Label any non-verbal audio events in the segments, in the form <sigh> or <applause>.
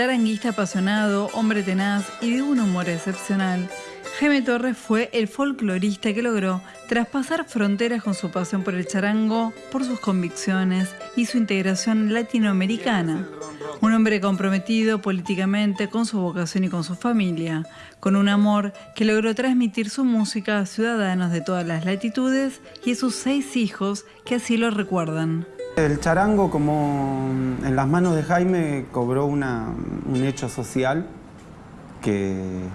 Charanguista apasionado, hombre tenaz y de un humor excepcional, Jaime Torres fue el folclorista que logró traspasar fronteras con su pasión por el charango, por sus convicciones y su integración latinoamericana. Un hombre comprometido políticamente con su vocación y con su familia, con un amor que logró transmitir su música a ciudadanos de todas las latitudes y a sus seis hijos que así lo recuerdan. El charango, como en las manos de Jaime, cobró un hecho social que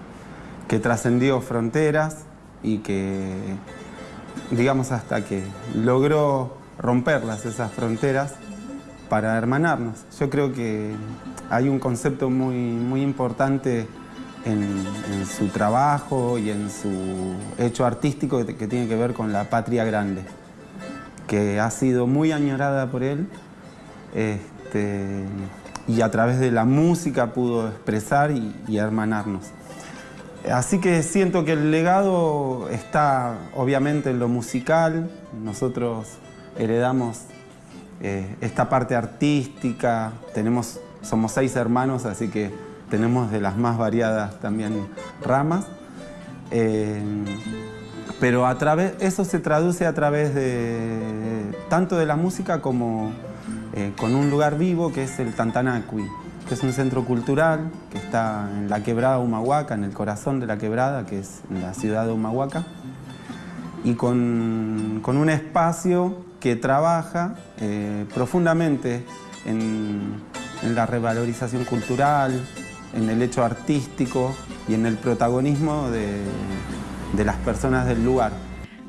trascendió fronteras y que, digamos, hasta que logró romperlas, esas fronteras, para hermanarnos. Yo creo que hay un concepto muy, muy importante en, su trabajo y en su hecho artístico que, tiene que ver con la patria grande, que ha sido muy añorada por él este, y a través de la música pudo expresar y hermanarnos. Así que siento que el legado está obviamente en lo musical, nosotros heredamos eh, esta parte artística, tenemos, somos seis hermanos, así que tenemos de las más variadas también ramas. Eh, pero a través, eso se traduce a través de tanto de la música como eh, con un lugar vivo que es el Tantanacui que es un centro cultural que está en la quebrada Humahuaca, en el corazón de la quebrada, que es la ciudad de Humahuaca, y con, un espacio que trabaja eh, profundamente en, la revalorización cultural, en el hecho artístico y en el protagonismo de las personas del lugar.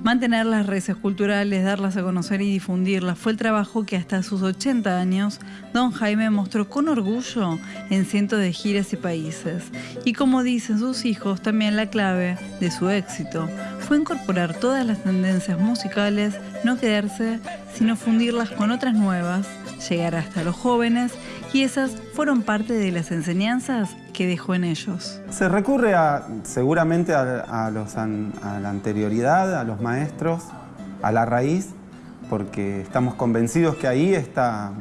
Mantener las redes culturales, darlas a conocer y difundirlas fue el trabajo que hasta sus 80 años don Jaime mostró con orgullo en cientos de giras y países. Y como dicen sus hijos, también la clave de su éxito fue incorporar todas las tendencias musicales, no quedarse, sino fundirlas con otras nuevas, llegar hasta los jóvenes y esas fueron parte de las enseñanzas que dejó en ellos. Se recurre seguramente a, la anterioridad, a los maestros, a la raíz, porque estamos convencidos que ahí está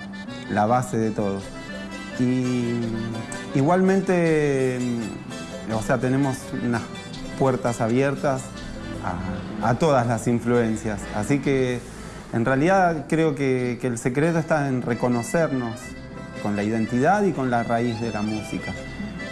la base de todo. Y igualmente, o sea, tenemos unas puertas abiertas a, todas las influencias. Así que en realidad creo que el secreto está en reconocernos con la identidad y con la raíz de la música.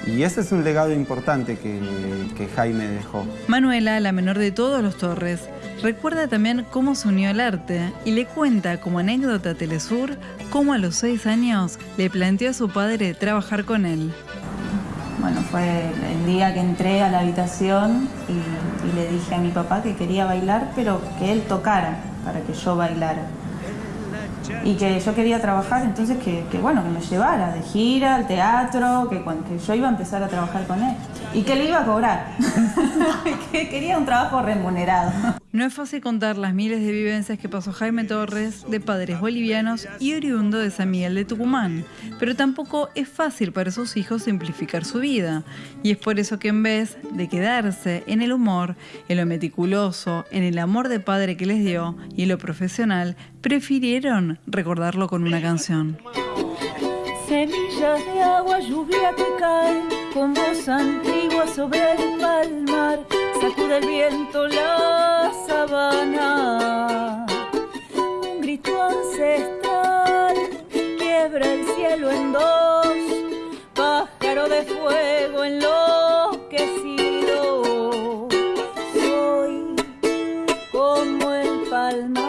Y ese es un legado importante que, Jaime dejó. Manuela, la menor de todos los Torres, recuerda también cómo se unió al arte y le cuenta como anécdota a Telesur cómo a los seis años le planteó a su padre trabajar con él. Bueno, fue el día que entré a la habitación y, y le dije a mi papá que quería bailar, pero que él tocara para que yo bailara y que yo quería trabajar, entonces que, bueno, que me llevara de gira al teatro, que, que yo iba a empezar a trabajar con él y que le iba a cobrar, <laughs> que quería un trabajo remunerado. No es fácil contar las miles de vivencias que pasó Jaime Torres, de padres bolivianos y oriundo de San Miguel de Tucumán, pero tampoco es fácil para sus hijos simplificar su vida, y es por eso que en vez de quedarse en el humor, en lo meticuloso, en el amor de padre que les dio y en lo profesional, prefirieron recordarlo con una canción. Semillas de agua, lluvia que caen con voz antigua sobre el palmar, sacude el viento la sabana. Un grito ancestral quiebra el cielo en dos, pájaro de fuego en lo que sido. Soy como el palmar.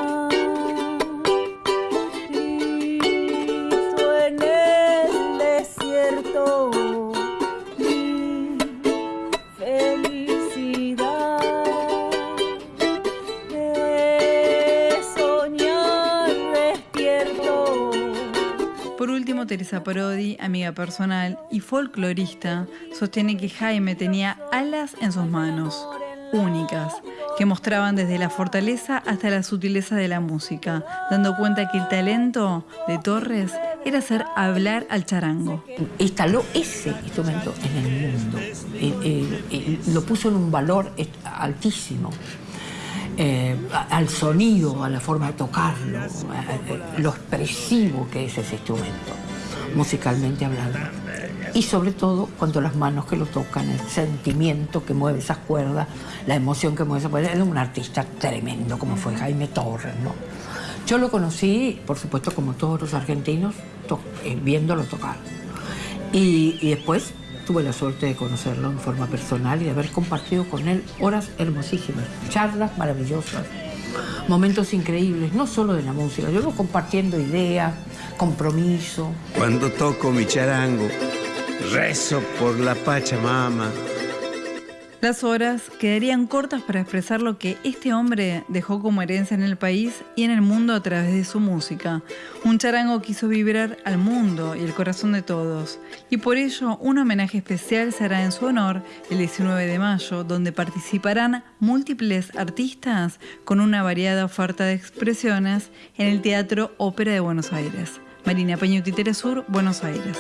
Parodi, amiga personal y folclorista, sostiene que Jaime tenía alas en sus manos, únicas, que mostraban desde la fortaleza hasta la sutileza de la música, dando cuenta que el talento de Torres era hacer hablar al charango. Instaló ese instrumento en el mundo, lo puso en un valor altísimo. Eh, al sonido, a la forma de tocarlo, lo expresivo que es ese instrumento musicalmente hablando. y sobre todo cuando las manos que lo tocan, el sentimiento que mueve esas cuerdas, la emoción que mueve esas cuerdas. Era un artista tremendo como fue Jaime Torres, ¿no? Yo lo conocí, por supuesto, como todos los argentinos, eh, viéndolo tocar. Y, y después tuve la suerte de conocerlo en forma personal y de haber compartido con él horas hermosísimas, charlas maravillosas, momentos increíbles, no solo de la música, yo compartiendo ideas, compromiso. Cuando toco mi charango, Rezo por la Pachamama. Las horas quedarían cortas para expresar lo que este hombre dejó como herencia en el país y en el mundo a través de su música. Un charango quiso vibrar al mundo y el corazón de todos. Y por ello, un homenaje especial será en su honor el 19 de mayo, donde participarán múltiples artistas con una variada oferta de expresiones en el Teatro Ópera de Buenos Aires. Marina Peñuti, Sur, Buenos Aires.